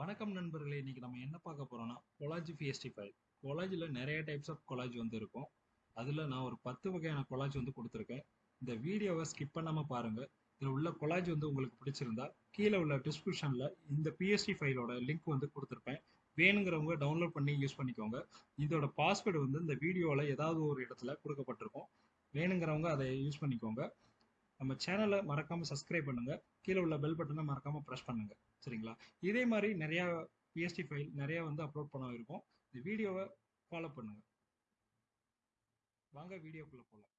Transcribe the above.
வணக்கம் நண்பர்களே இன்னைக்கு நம்ம என்ன பார்க்க போறோம்னா கொலாஜ் பிஎஸ்டி ஃபைல் கொலாஜில் நிறைய டைப்ஸ் ஆஃப் கொலாஜ் வந்து இருக்கும். அதில் நான் ஒரு பத்து வகையான கொலாஜ் வந்து கொடுத்துருக்கேன். இந்த வீடியோவை ஸ்கிப் பண்ணாமல் பாருங்க. இதில் உள்ள கொலாஜ் வந்து உங்களுக்கு பிடிச்சிருந்தா கீழே உள்ள டிஸ்கிரிப்ஷனில் இந்த பிஎஸ்டி ஃபைலோட லிங்க் வந்து கொடுத்துருப்பேன். வேணுங்கிறவங்க டவுன்லோட் பண்ணி யூஸ் பண்ணிக்கோங்க. இதோட பாஸ்வேர்டு வந்து இந்த வீடியோவில் ஏதாவது ஒரு இடத்துல கொடுக்கப்பட்டிருக்கும். வேணுங்கிறவங்க அதை யூஸ் பண்ணிக்கோங்க. நம்ம சேனலை மறக்காம சப்ஸ்கிரைப் பண்ணுங்க. கீழே உள்ள பெல் பட்டனை மறக்காம ப்ரெஸ் பண்ணுங்க. சரிங்களா? இதே மாதிரி நிறைய பிஎஸ்டி ஃபைல் நிறைய வந்து அப்லோட் பண்ண இருக்கும். இந்த வீடியோவை ஃபாலோ பண்ணுங்க. வாங்க வீடியோக்குள்ள போகலாம்